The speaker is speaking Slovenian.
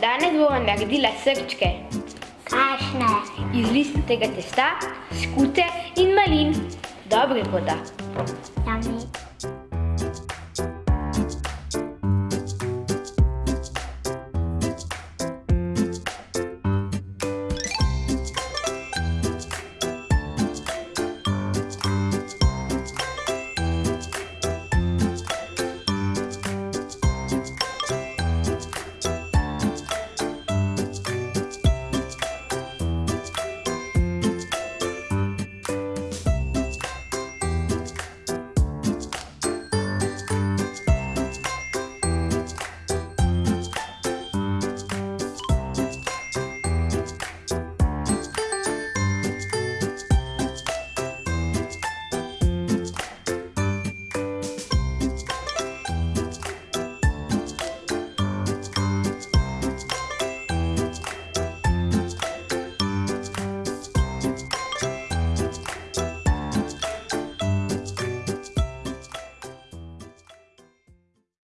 Danes bomo naredila srčke. Kašne? Iz listnega testa, skute in malin. Dobre bodo. Jami.